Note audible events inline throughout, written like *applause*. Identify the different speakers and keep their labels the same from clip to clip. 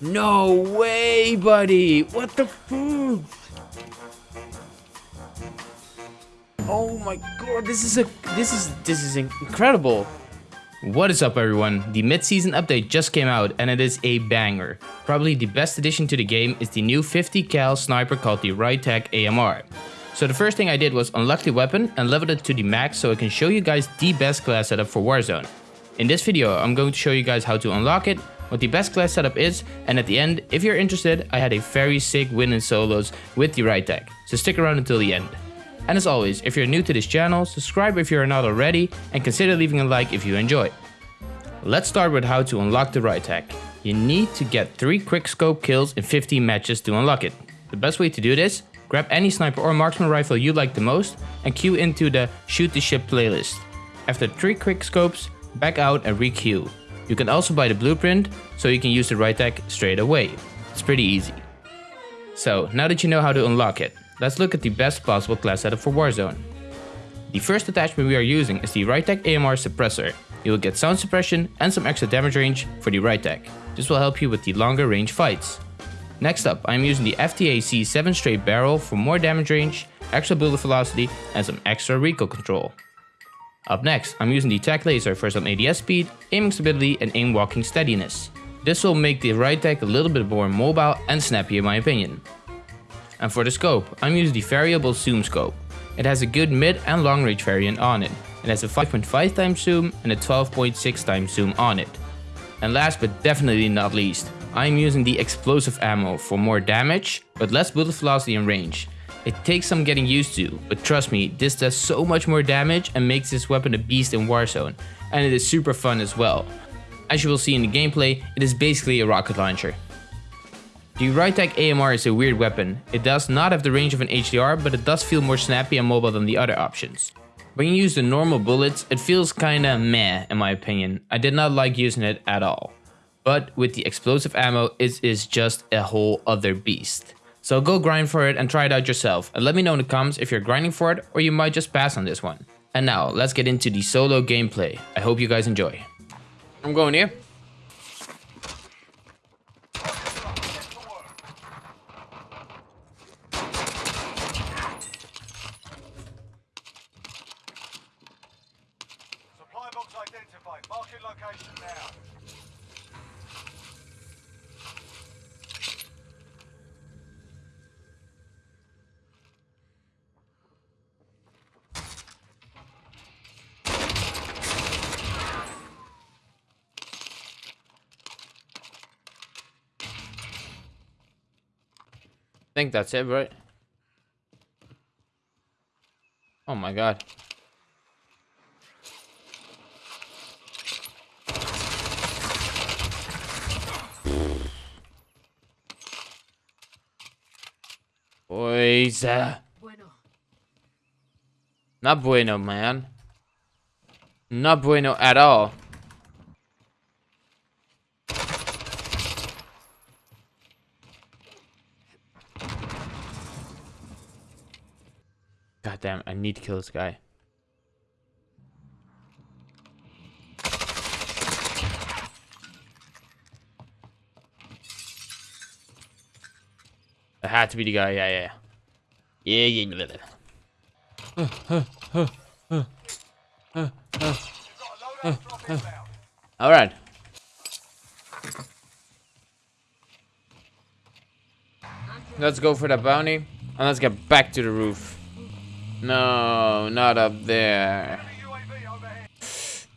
Speaker 1: No way, buddy. What the fuck? Oh my god, this is a this is this is incredible. What is up everyone? The mid-season update just came out and it is a banger. Probably the best addition to the game is the new 50 cal sniper called the Rytec AMR. So the first thing I did was unlock the weapon and leveled it to the max so I can show you guys the best class setup for Warzone. In this video I'm going to show you guys how to unlock it, what the best class setup is, and at the end, if you're interested, I had a very sick win in solos with the Rytec, so stick around until the end. And as always, if you're new to this channel, subscribe if you're not already, and consider leaving a like if you enjoy. Let's start with how to unlock the Rytec. You need to get 3 quick scope kills in 15 matches to unlock it. The best way to do this, grab any sniper or marksman rifle you like the most and queue into the shoot the ship playlist. After 3 quick scopes, back out and re-queue. You can also buy the blueprint, so you can use the Rytec straight away. It's pretty easy. So, now that you know how to unlock it, let's look at the best possible class setup for Warzone. The first attachment we are using is the Rytec AMR Suppressor. You will get sound suppression and some extra damage range for the Rytec. This will help you with the longer range fights. Next up, I am using the FTAC 7 straight barrel for more damage range, extra bullet velocity and some extra recoil control. Up next, I'm using the TAC laser for some ADS speed, aiming stability and aim walking steadiness. This will make the Rytec a little bit more mobile and snappy in my opinion. And for the scope, I'm using the variable zoom scope. It has a good mid and long range variant on it. It has a 5.5 times zoom and a 12.6 times zoom on it. And last but definitely not least, I'm using the explosive ammo for more damage, but less bullet velocity and range. It takes some getting used to, but trust me, this does so much more damage and makes this weapon a beast in Warzone, and it is super fun as well. As you will see in the gameplay, it is basically a rocket launcher. The Rytec AMR is a weird weapon. It does not have the range of an HDR, but it does feel more snappy and mobile than the other options. When you use the normal bullets, it feels kinda meh in my opinion. I did not like using it at all. But with the explosive ammo, it is just a whole other beast. So go grind for it and try it out yourself and let me know in the comments if you're grinding for it or you might just pass on this one. And now let's get into the solo gameplay. I hope you guys enjoy. I'm going here. Think that's it, right? Oh my god. Boys. Uh, bueno. Not bueno, man. Not bueno at all. God damn, I need to kill this guy. It had to be the guy, yeah, yeah. Yeah, yeah. Alright. Let's go for the bounty. And let's get back to the roof. No, not up there.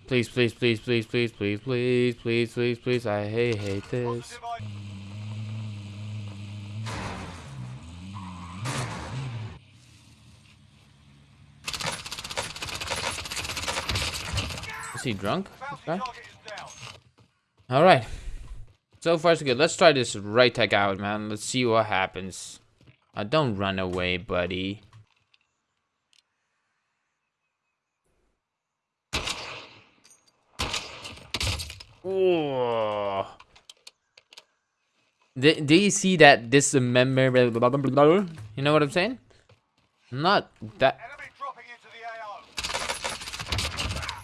Speaker 1: Please, please, please, please, please, please, please, please, please, please. I hate, hate this. Is he drunk? Okay. Alright. So far so good. Let's try this Rytec out, man. Let's see what happens. Uh, don't run away, buddy. Oh. Do, do you see that this member? You know what I'm saying? Not that.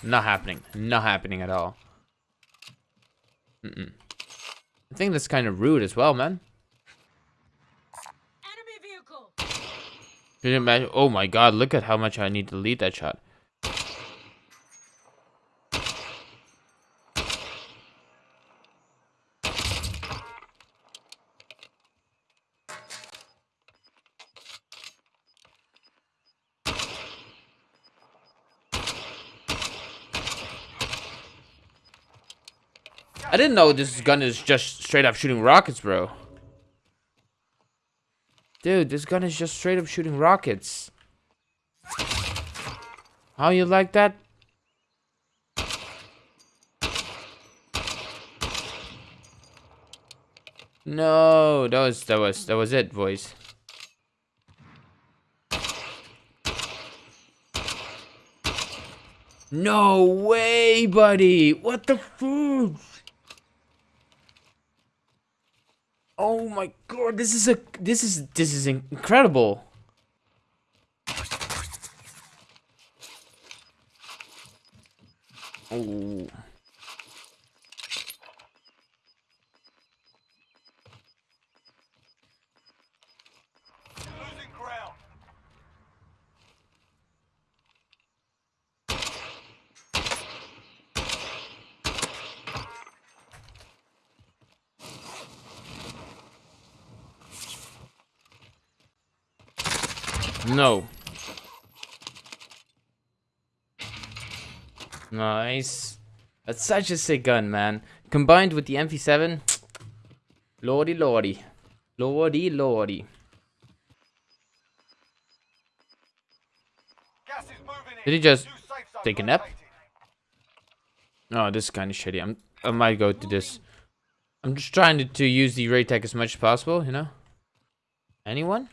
Speaker 1: Not happening. Not happening at all. Mm -mm. I think that's kind of rude as well, man.
Speaker 2: Enemy vehicle.
Speaker 1: Can you imagine? Oh my god, look at how much I need to lead that shot. I didn't know this gun is just straight up shooting rockets, bro. Dude, this gun is just straight up shooting rockets. How you like that? No, that was that was that was it, boys. No way, buddy. What the food? Oh my god, this is a this is this is incredible. Oh. No. Nice. That's such a sick gun, man. Combined with the MP7, lordy lordy. Lordy lordy.
Speaker 3: Gas is moving in.
Speaker 1: Did he just
Speaker 3: New safe zone
Speaker 1: take a nap? Oh, this is kind of shitty. I'm, I might go to this. I'm just trying to, to use the ray tech as much as possible, you know? Anyone?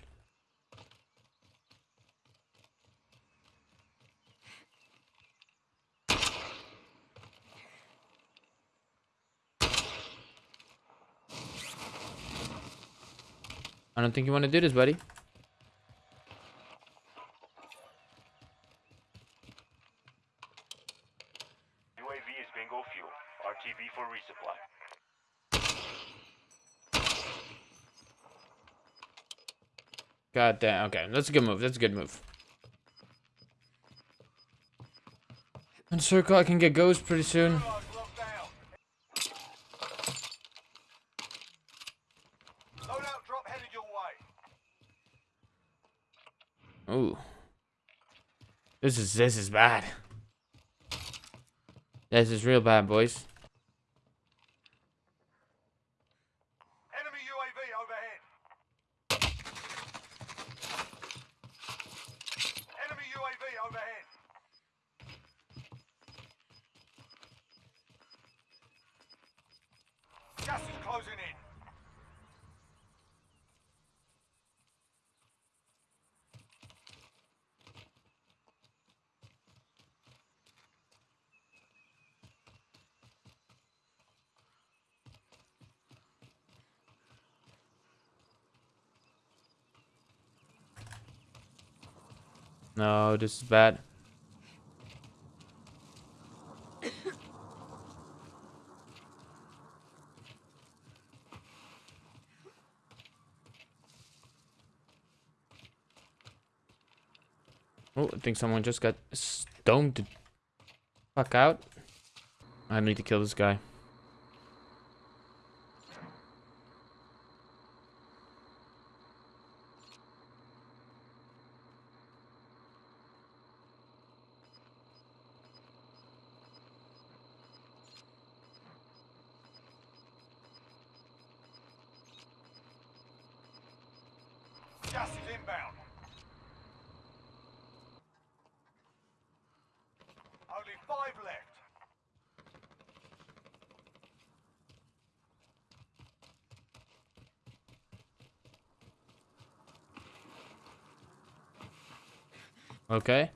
Speaker 1: I don't think you want to do this, buddy.
Speaker 3: UAV is bingo fuel. RTB for resupply.
Speaker 1: God damn. Okay, that's a good move. That's a good move. And circle, I can get ghost pretty soon. This is this is bad. This is real bad, boys.
Speaker 3: Enemy UAV overhead. Enemy UAV overhead. Gas is closing in.
Speaker 1: No, this is bad. *coughs* Oh, I think someone just got stoned to fuck out. I need to kill this guy.
Speaker 3: Gas is inbound. Only five left.
Speaker 1: Okay.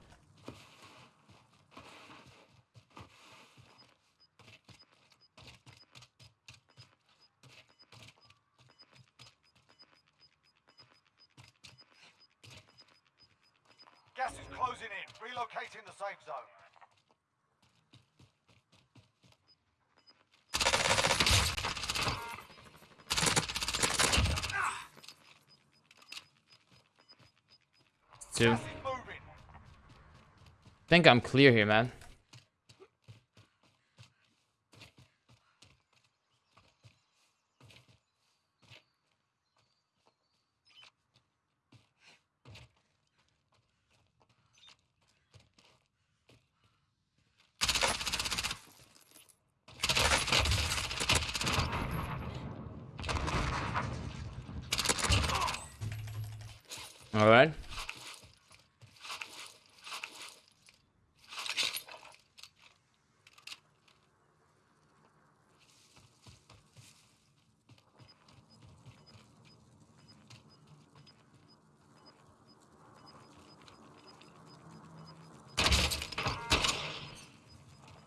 Speaker 3: Hostiles closing in. Relocating the safe zone.
Speaker 1: Two. Think I'm clear here, man. All right.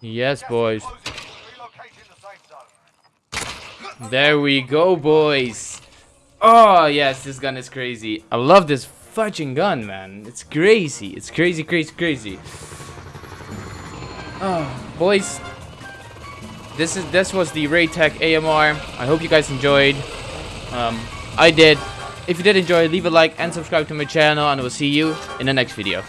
Speaker 1: Yes, boys. There we go, boys. Oh, yes, this gun is crazy. I love this fudging gun, man. It's crazy. It's crazy, crazy, crazy. Oh, boys. This is this was the Raytech AMR. I hope you guys enjoyed. Um, I did. If you did enjoy, leave a like and subscribe to my channel, and I will see you in the next video.